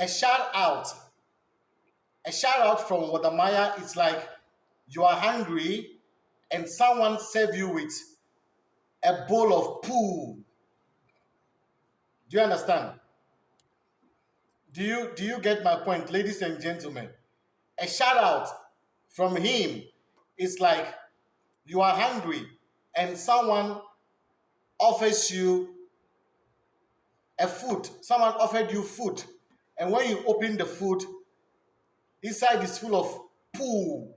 a shout out, a shout out from Wode Maya is like you are hungry and someone serve you with a bowl of poo. Do you understand? Do you do you get my point, ladies and gentlemen? A shout out from him is like you are hungry and someone offers you a food. Someone offered you food, and when you open the food, inside is full of poo.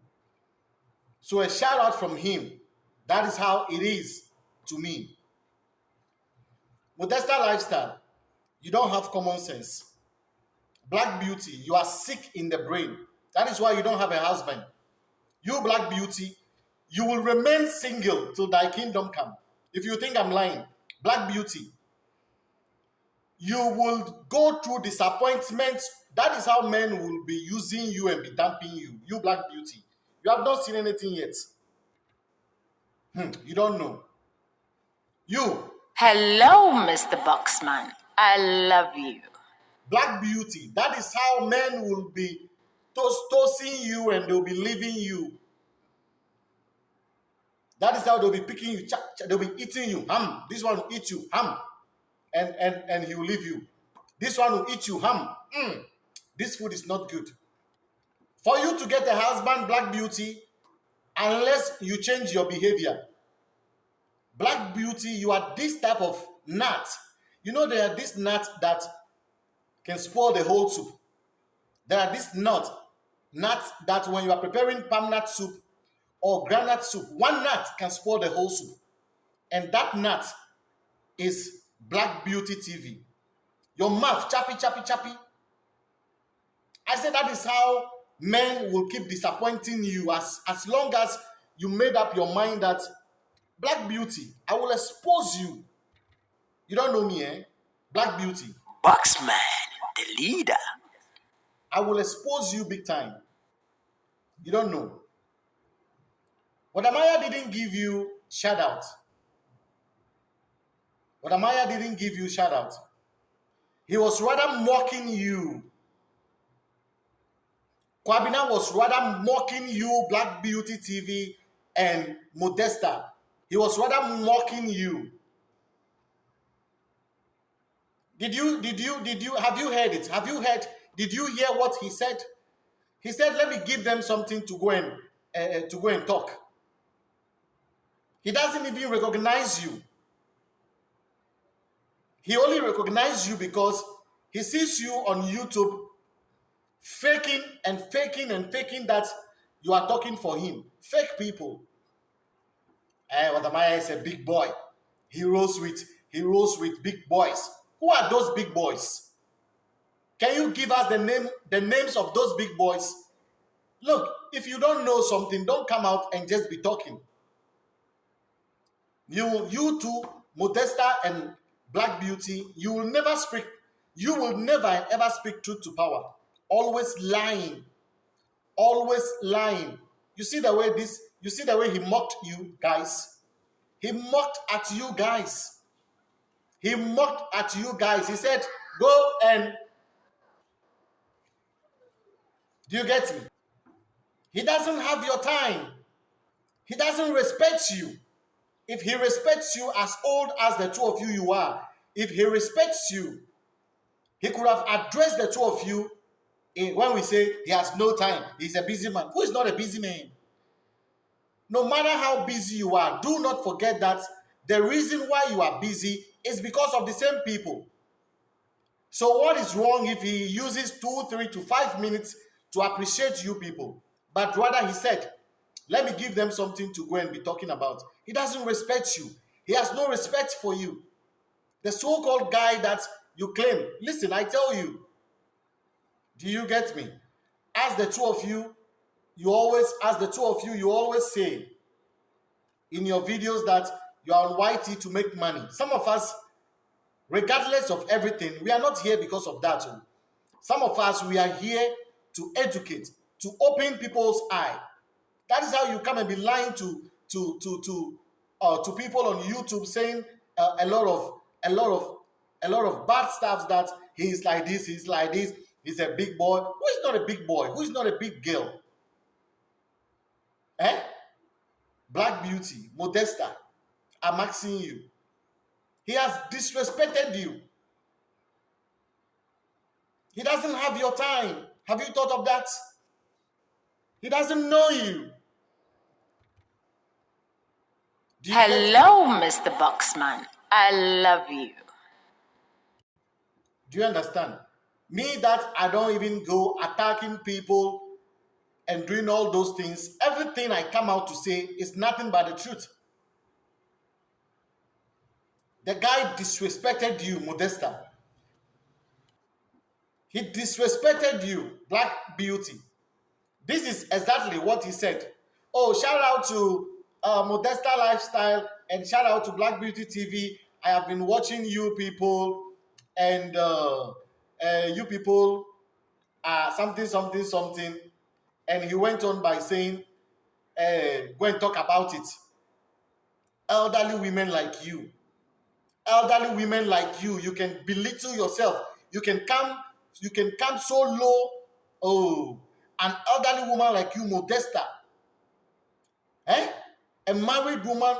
So a shout out from him. That is how it is to me. Modesta lifestyle. You don't have common sense. Black beauty, you are sick in the brain. That is why you don't have a husband. You, black beauty, you will remain single till thy kingdom come. If you think I'm lying, black beauty, you will go through disappointments. That is how men will be using you and be dumping you. You, black beauty, you have not seen anything yet. Hmm, you don't know. You. Hello, Mr. Boxman. I love you. Black beauty. That is how men will be toast toasting you and they'll be leaving you. That is how they'll be picking you. They'll be eating you. Ham. This one will eat you. Ham. And and and he will leave you. This one will eat you. Ham. Mm. This food is not good. For you to get a husband, black beauty, unless you change your behavior. Black beauty, you are this type of nut. You know, there are this nut that can spoil the whole soup. There are this nut, nuts that when you are preparing palm nut soup or granite soup, one nut can spoil the whole soup. And that nut is Black Beauty TV. Your mouth, chappy, chappy, chappy. I said that is how men will keep disappointing you as, as long as you made up your mind that Black Beauty, I will expose you. You don't know me, eh? Black Beauty. Boxman, the leader. I will expose you big time. You don't know. Wode Maya didn't give you shout out. Wode Maya didn't give you shout out. He was rather mocking you. Kwabina was rather mocking you, Black Beauty TV and Modesta. He was rather mocking you. Did you, did you, did you, have you heard it? Have you heard, did you hear what he said? He said, let me give them something to go and, uh, to go and talk. He doesn't even recognize you. He only recognizes you because he sees you on YouTube faking and faking and faking that you are talking for him. Fake people. Eh, Wode Maya is a big boy. He rolls with he rolls with big boys. Who are those big boys? Can you give us the name the names of those big boys? Look, if you don't know something, don't come out and just be talking. You, you two, Modesta and Black Beauty, you will never speak, you will never ever speak truth to power. Always lying. Always lying. You see the way this, you see the way he mocked you guys? He mocked at you guys. He mocked at you guys. He said, go and do you get me? He doesn't have your time. He doesn't respect you. If he respects you as old as the two of you you are, if he respects you, he could have addressed the two of you in, when we say he has no time, he's a busy man. Who is not a busy man? No matter how busy you are, do not forget that the reason why you are busy is because of the same people. So what is wrong if he uses two, three to five minutes to appreciate you people? But rather he said, let me give them something to go and be talking about. He doesn't respect you. He has no respect for you. The so-called guy that you claim, listen, I tell you, do you get me? As the two of you, you always, as the two of you, you always say in your videos that you are on YT to make money. Some of us, regardless of everything, we are not here because of that. Some of us, we are here to educate, to open people's eye. That is how you come and be lying to to to to uh, to people on YouTube saying uh, a lot of a lot of a lot of bad stuff that he's like this, he's like this. He's a big boy. Who is not a big boy? Who is not a big girl? Eh? Black Beauty, Modesta, I'm asking you. He has disrespected you. He doesn't have your time. Have you thought of that? He doesn't know you. you Hello, Mr. Boxman. I love you. Do you understand? Me that I don't even go attacking people and doing all those things, everything I come out to say is nothing but the truth. The guy disrespected you, Modesta. He disrespected you, Black Beauty. This is exactly what he said. Oh, shout out to uh, Modesta Lifestyle and shout out to Black Beauty TV. I have been watching you people, and uh, uh, you people are something, something, something. And he went on by saying, uh, go and talk about it. Elderly women like you, elderly women like you, you can belittle yourself. You can come, you can come so low. Oh, an elderly woman like you, Modesta. Eh? A married woman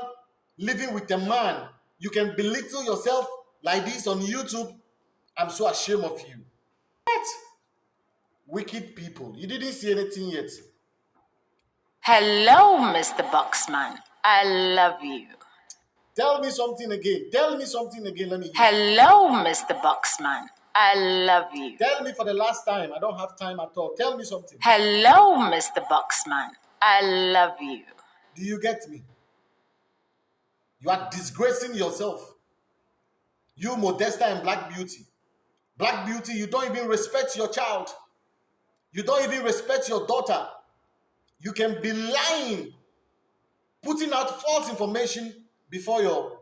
living with a man. You can belittle yourself like this on YouTube. I'm so ashamed of you. What? Wicked people. You didn't see anything yet. Hello, Mr. Boxman. I love you. Tell me something again. Tell me something again. Let me hear. Hello, Mr. Boxman. I love you. Tell me for the last time. I don't have time at all. Tell me something. Hello, Mr. Boxman. I love you. Do you get me? You are disgracing yourself. You, Modesta and Black Beauty. Black Beauty, you don't even respect your child. You don't even respect your daughter. You can be lying, putting out false information before your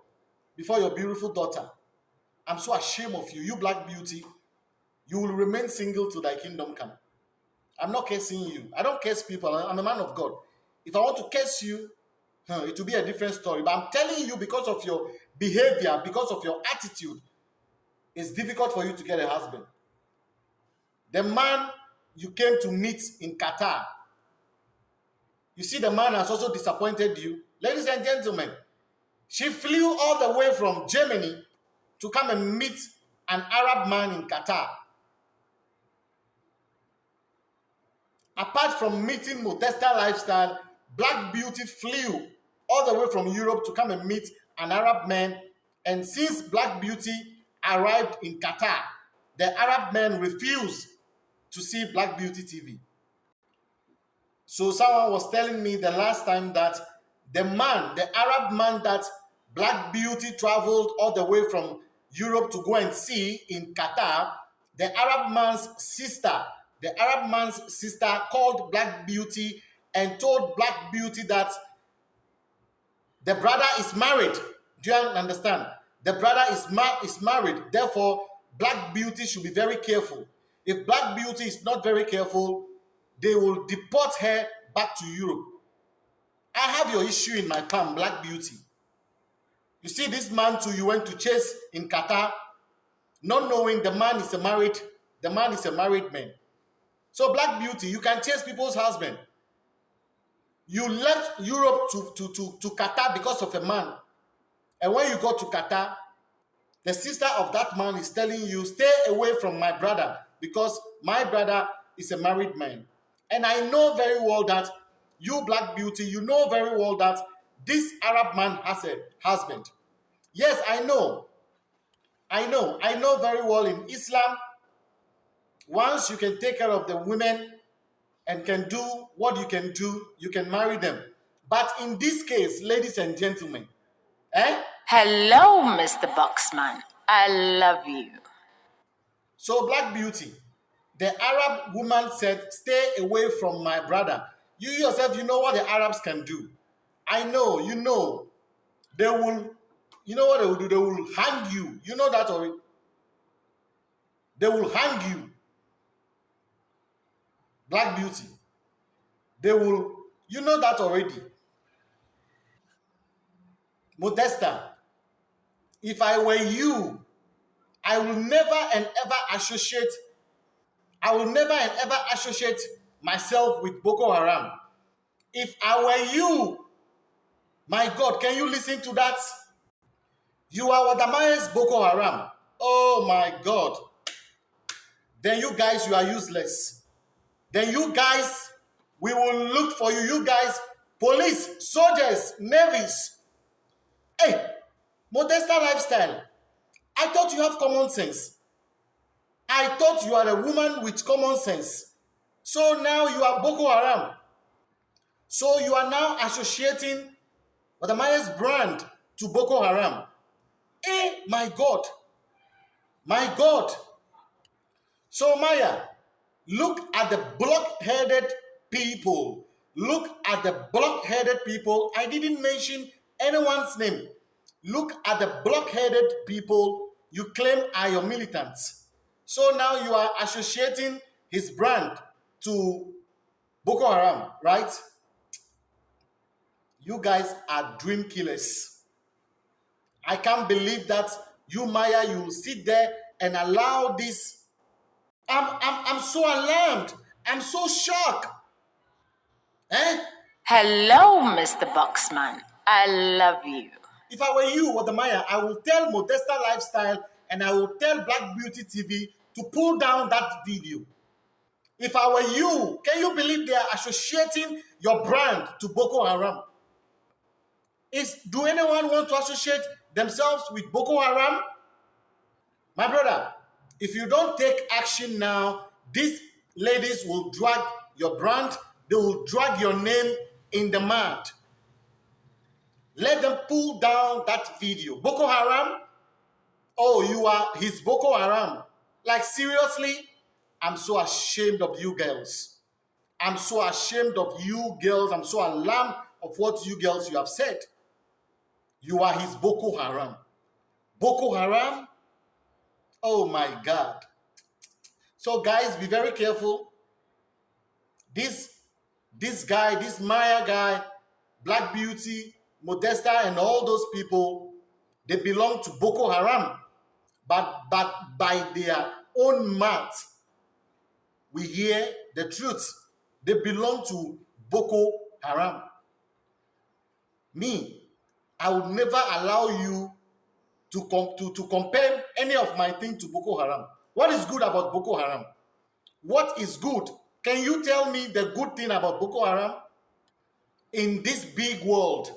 before your beautiful daughter. I'm so ashamed of you. You black beauty, you will remain single till thy kingdom come. I'm not cursing you. I don't curse people. I'm a man of God. If I want to curse you, huh, it will be a different story. But I'm telling you because of your behavior, because of your attitude, it's difficult for you to get a husband. The man you came to meet in Qatar, you see the man has also disappointed you. Ladies and gentlemen, she flew all the way from Germany to come and meet an Arab man in Qatar. Apart from meeting Modesta Lifestyle, Black Beauty flew all the way from Europe to come and meet an Arab man. And since Black Beauty arrived in Qatar, the Arab man refused to see Black Beauty TV. So someone was telling me the last time that the man, the Arab man that Black Beauty traveled all the way from Europe to go and see in Qatar. The Arab man's sister, the Arab man's sister called Black Beauty and told Black Beauty that the brother is married. Do you understand? The brother is, ma is married. Therefore, Black Beauty should be very careful. If Black Beauty is not very careful, they will deport her back to Europe. I have your issue in my palm, Black Beauty. You see, this man too, you went to chase in Qatar, not knowing the man is a married, the man is a married man. So Black Beauty, you can chase people's husband. You left Europe to, to, to, to Qatar because of a man. And when you go to Qatar, the sister of that man is telling you, stay away from my brother because my brother is a married man. And I know very well that you, Black Beauty, you know very well that this Arab man has a husband. Yes, I know. I know. I know very well in Islam, once you can take care of the women and can do what you can do, you can marry them. But in this case, ladies and gentlemen, eh? Hello, Mr. Boxman. I love you. So, Black Beauty, the Arab woman said, Stay away from my brother. You yourself, you know what the Arabs can do. I know, you know, they will, you know what they will do? They will hang you. You know that already. They will hang you. Black beauty. They will, you know that already. Modesta, if I were you, I will never and ever associate I will never and ever associate myself with Boko Haram. If I were you, my God, can you listen to that? You are Wadamaya's Boko Haram. Oh my God. Then you guys, you are useless. Then you guys, we will look for you. You guys, police, soldiers, navies. Hey, Modesta lifestyle. I thought you have common sense. I thought you are a woman with common sense. So now you are Boko Haram. So you are now associating Wadamaya's brand to Boko Haram. Eh, my God. My God. So, Maya, look at the block-headed people. Look at the block-headed people. I didn't mention anyone's name. Look at the block-headed people you claim are your militants. So now you are associating his brand to Boko Haram, right? You guys are dream killers. I can't believe that you, Maya, you sit there and allow this. I'm, I'm, I'm so alarmed. I'm so shocked. Eh? Hello, Mr. Boxman. I love you. If I were you, Maya, I will tell Modesta Lifestyle and I will tell Black Beauty TV to pull down that video. If I were you, can you believe they are associating your brand to Boko Haram? Is do anyone want to associate themselves with Boko Haram? My brother, if you don't take action now, these ladies will drag your brand, they will drag your name in the mud. Let them pull down that video. Boko Haram, oh, you are his Boko Haram. Like, seriously, I'm so ashamed of you girls. I'm so ashamed of you girls. I'm so alarmed of what you girls you have said. You are his Boko Haram. Boko Haram? Oh my God. So guys, be very careful. This, this guy, this Maya guy, Black Beauty, Modesta, and all those people, they belong to Boko Haram. But, but by their own mouth, we hear the truth. They belong to Boko Haram. Me, I would never allow you to, com to, to compare any of my thing to Boko Haram. What is good about Boko Haram? What is good? Can you tell me the good thing about Boko Haram? In this big world,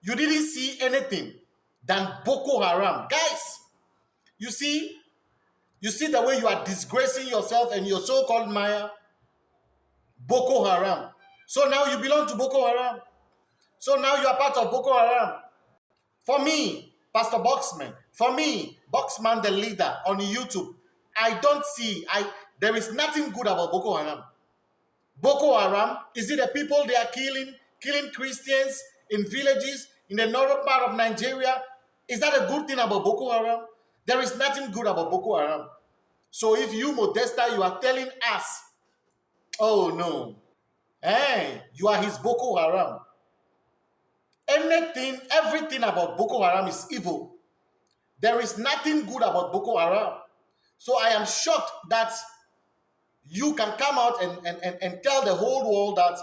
you didn't see anything than Boko Haram. Guys, you see, you see the way you are disgracing yourself and your so-called Maya? Boko Haram. So now you belong to Boko Haram. So now you are part of Boko Haram. For me, Pastor Boxman, for me, Boxman the leader on YouTube, I don't see, I there is nothing good about Boko Haram. Boko Haram, is it the people they are killing, killing Christians in villages in the northern part of Nigeria? Is that a good thing about Boko Haram? There is nothing good about Boko Haram. So if you, Modesta, you are telling us, oh no, hey, you are his Boko Haram. Anything, everything about Boko Haram is evil. There is nothing good about Boko Haram. So I am shocked that you can come out and, and, and, and tell the whole world that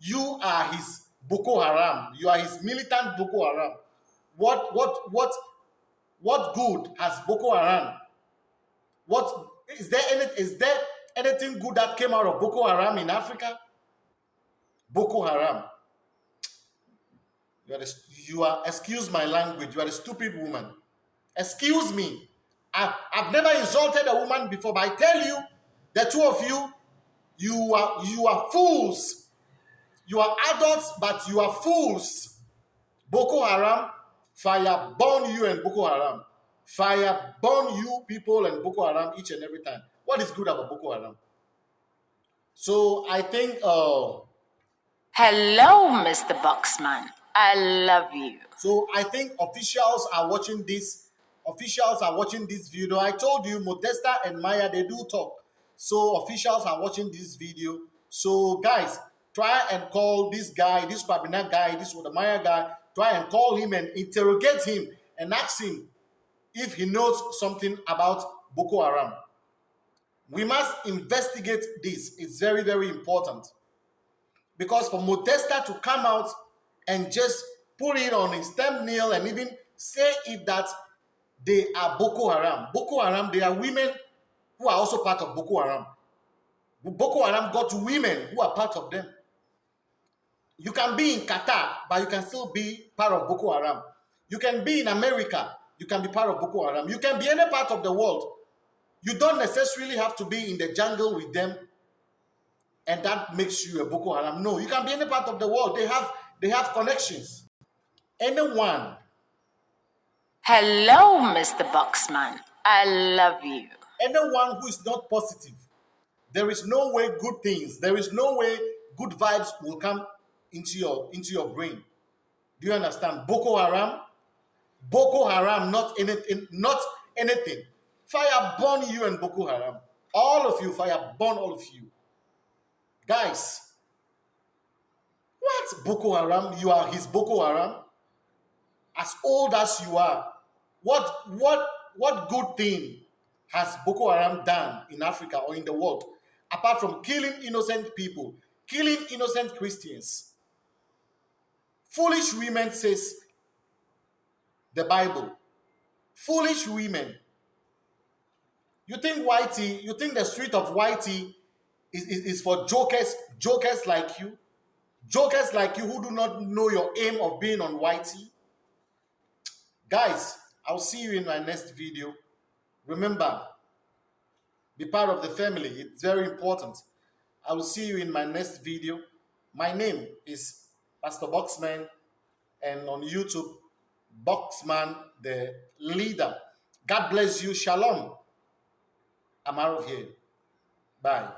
you are his Boko Haram. You are his militant Boko Haram. What what what what good has Boko Haram? What is there any is there anything good that came out of Boko Haram in Africa? Boko Haram. You are, the, you are, excuse my language, you are a stupid woman. Excuse me. I, I've never insulted a woman before, but I tell you, the two of you, you are, you are fools. You are adults, but you are fools. Boko Haram, fire burn you and Boko Haram. Fire burn you people and Boko Haram each and every time. What is good about Boko Haram? So I think. Uh, Hello, Mr. Boxman. I love you. So I think officials are watching this. Officials are watching this video. I told you, Modesta and Maya, they do talk. So officials are watching this video. So guys, try and call this guy, this Babina guy, this Maya guy. Try and call him and interrogate him and ask him if he knows something about Boko Haram. We must investigate this. It's very, very important. Because for Modesta to come out and just put it on his thumbnail and even say it that they are Boko Haram. Boko Haram, they are women who are also part of Boko Haram. Boko Haram got women who are part of them. You can be in Qatar, but you can still be part of Boko Haram. You can be in America, you can be part of Boko Haram. You can be any part of the world. You don't necessarily have to be in the jungle with them and that makes you a Boko Haram. No, you can be any part of the world. They have they have connections. Anyone. Hello, Mr. Boxman. I love you. Anyone who is not positive, there is no way good things, there is no way good vibes will come into your into your brain. Do you understand? Boko Haram, Boko Haram, not anything, not anything. Fire burn you and Boko Haram. All of you, fire burn all of you. Guys, what Boko Haram? You are his Boko Haram? As old as you are, what what what good thing has Boko Haram done in Africa or in the world apart from killing innocent people, killing innocent Christians? Foolish women says the Bible. Foolish women. You think YT, you think the street of YT is, is, is for jokers, jokers like you? Jokers like you who do not know your aim of being on YT? Guys, I'll see you in my next video. Remember, be part of the family. It's very important. I will see you in my next video. My name is Pastor Boxman, and on YouTube, Boxman the leader. God bless you. Shalom. I'm out of here. Bye.